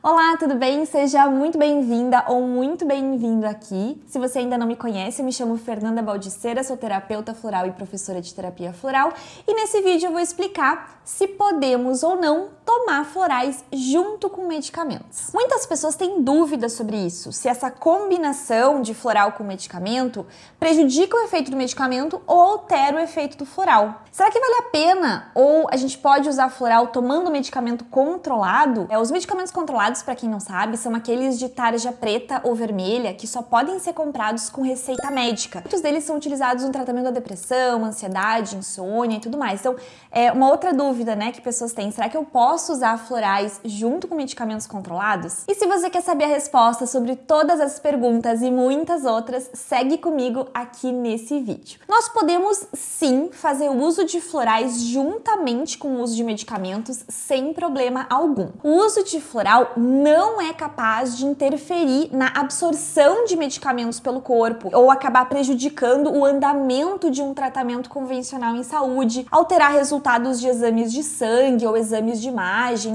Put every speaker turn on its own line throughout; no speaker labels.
Olá, tudo bem? Seja muito bem-vinda ou muito bem-vindo aqui. Se você ainda não me conhece, eu me chamo Fernanda Baldiceira, sou terapeuta floral e professora de terapia floral, e nesse vídeo eu vou explicar se podemos ou não tomar florais junto com medicamentos. Muitas pessoas têm dúvidas sobre isso, se essa combinação de floral com medicamento prejudica o efeito do medicamento ou altera o efeito do floral. Será que vale a pena ou a gente pode usar floral tomando medicamento controlado? É, os medicamentos controlados para quem não sabe, são aqueles de tarja preta ou vermelha que só podem ser comprados com receita médica. Muitos deles são utilizados no tratamento da depressão, ansiedade, insônia e tudo mais. Então, é uma outra dúvida, né, que pessoas têm, será que eu posso usar florais junto com medicamentos controlados? E se você quer saber a resposta sobre todas as perguntas e muitas outras, segue comigo aqui nesse vídeo. Nós podemos sim fazer o uso de florais juntamente com o uso de medicamentos sem problema algum. O uso de floral não é capaz de interferir na absorção de medicamentos pelo corpo ou acabar prejudicando o andamento de um tratamento convencional em saúde, alterar resultados de exames de sangue ou exames de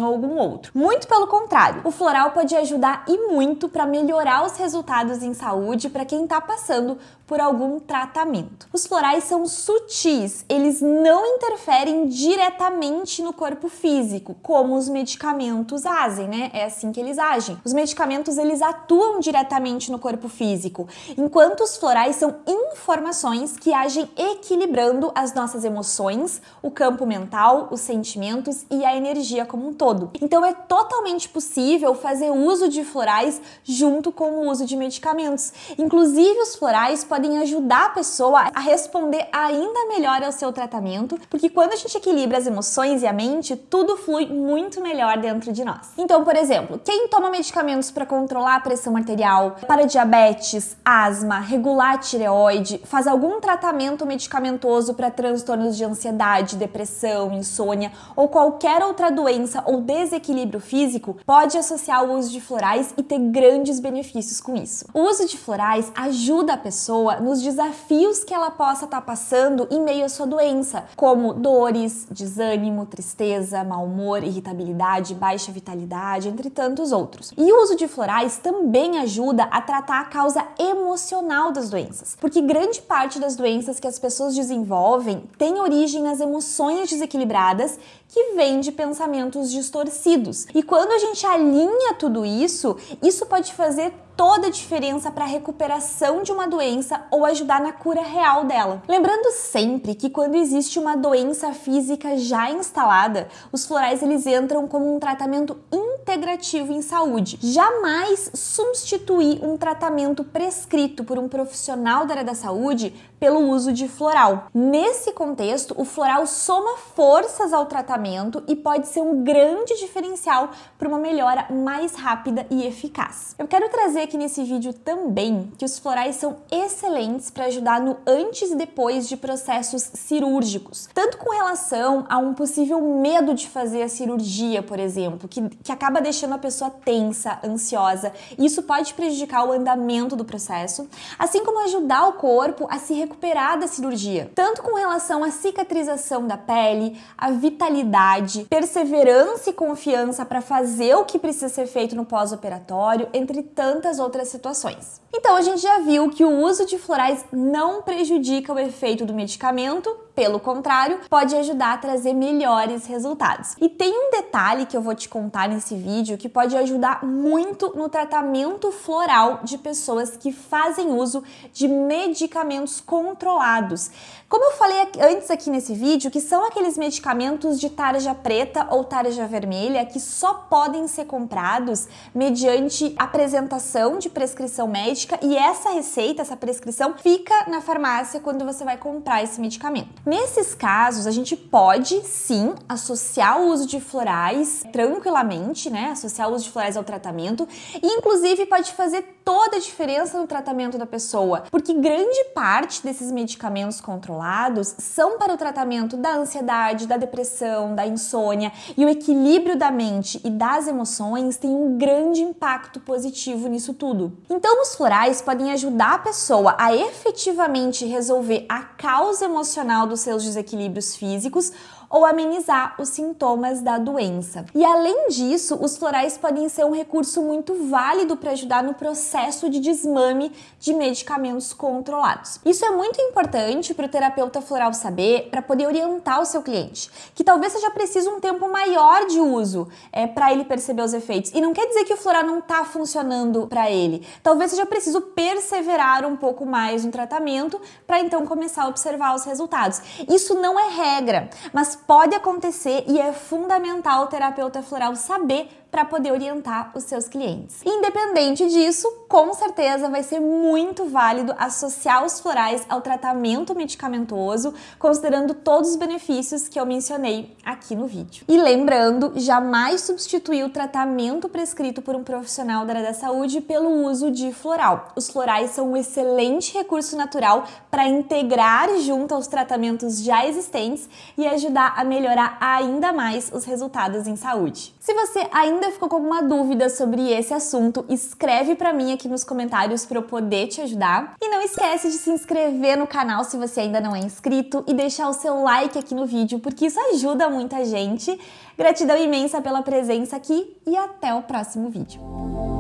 ou algum outro. Muito pelo contrário, o floral pode ajudar e muito para melhorar os resultados em saúde para quem está passando por algum tratamento. Os florais são sutis, eles não interferem diretamente no corpo físico, como os medicamentos fazem, né? É assim que eles agem. Os medicamentos eles atuam diretamente no corpo físico, enquanto os florais são informações que agem equilibrando as nossas emoções, o campo mental, os sentimentos e a energia como um todo. Então é totalmente possível fazer uso de florais junto com o uso de medicamentos. Inclusive os florais podem ajudar a pessoa a responder ainda melhor ao seu tratamento, porque quando a gente equilibra as emoções e a mente, tudo flui muito melhor dentro de nós. Então, por exemplo, quem toma medicamentos para controlar a pressão arterial, para diabetes, asma, regular a tireoide, faz algum tratamento medicamentoso para transtornos de ansiedade, depressão, insônia ou qualquer outra doença ou desequilíbrio físico, pode associar o uso de florais e ter grandes benefícios com isso. O uso de florais ajuda a pessoa pessoa nos desafios que ela possa estar tá passando em meio à sua doença, como dores, desânimo, tristeza, mau humor, irritabilidade, baixa vitalidade, entre tantos outros. E o uso de florais também ajuda a tratar a causa emocional das doenças, porque grande parte das doenças que as pessoas desenvolvem tem origem nas emoções desequilibradas que vêm de pensamentos distorcidos. E quando a gente alinha tudo isso, isso pode fazer toda a diferença para a recuperação de uma doença ou ajudar na cura real dela. Lembrando sempre que quando existe uma doença física já instalada, os florais eles entram como um tratamento integrativo em saúde. Jamais substituir um tratamento prescrito por um profissional da área da saúde pelo uso de floral. Nesse contexto, o floral soma forças ao tratamento e pode ser um grande diferencial para uma melhora mais rápida e eficaz. Eu quero trazer aqui nesse vídeo também que os florais são excelentes para ajudar no antes e depois de processos cirúrgicos, tanto com relação a um possível medo de fazer a cirurgia, por exemplo, que, que acaba deixando a pessoa tensa, ansiosa. Isso pode prejudicar o andamento do processo, assim como ajudar o corpo a se recuperar recuperar da cirurgia, tanto com relação à cicatrização da pele, a vitalidade, perseverança e confiança para fazer o que precisa ser feito no pós-operatório, entre tantas outras situações. Então a gente já viu que o uso de florais não prejudica o efeito do medicamento, pelo contrário, pode ajudar a trazer melhores resultados. E tem um detalhe que eu vou te contar nesse vídeo que pode ajudar muito no tratamento floral de pessoas que fazem uso de medicamentos controlados. Como eu falei antes aqui nesse vídeo, que são aqueles medicamentos de tarja preta ou tarja vermelha que só podem ser comprados mediante apresentação de prescrição médica e essa receita, essa prescrição, fica na farmácia quando você vai comprar esse medicamento. Nesses casos, a gente pode sim associar o uso de florais tranquilamente, né? Associar o uso de florais ao tratamento e inclusive pode fazer toda a diferença no tratamento da pessoa, porque grande parte desses medicamentos controlados são para o tratamento da ansiedade, da depressão, da insônia e o equilíbrio da mente e das emoções tem um grande impacto positivo nisso tudo. Então, os florais podem ajudar a pessoa a efetivamente resolver a causa emocional dos seus desequilíbrios físicos ou amenizar os sintomas da doença. E além disso, os florais podem ser um recurso muito válido para ajudar no processo de desmame de medicamentos controlados. Isso é muito importante para o terapeuta floral saber para poder orientar o seu cliente, que talvez seja preciso um tempo maior de uso é, para ele perceber os efeitos. E não quer dizer que o floral não está funcionando para ele. Talvez seja preciso perseverar um pouco mais no tratamento para então começar a observar os resultados. Isso não é regra, mas pode acontecer e é fundamental o terapeuta floral saber para poder orientar os seus clientes. Independente disso, com certeza vai ser muito válido associar os florais ao tratamento medicamentoso, considerando todos os benefícios que eu mencionei aqui no vídeo. E lembrando, jamais substituir o tratamento prescrito por um profissional da área da saúde pelo uso de floral. Os florais são um excelente recurso natural para integrar junto aos tratamentos já existentes e ajudar a melhorar ainda mais os resultados em saúde. Se você ainda ficou com alguma dúvida sobre esse assunto, escreve para mim aqui nos comentários para eu poder te ajudar. E não esquece de se inscrever no canal se você ainda não é inscrito e deixar o seu like aqui no vídeo, porque isso ajuda muita gente. Gratidão imensa pela presença aqui e até o próximo vídeo.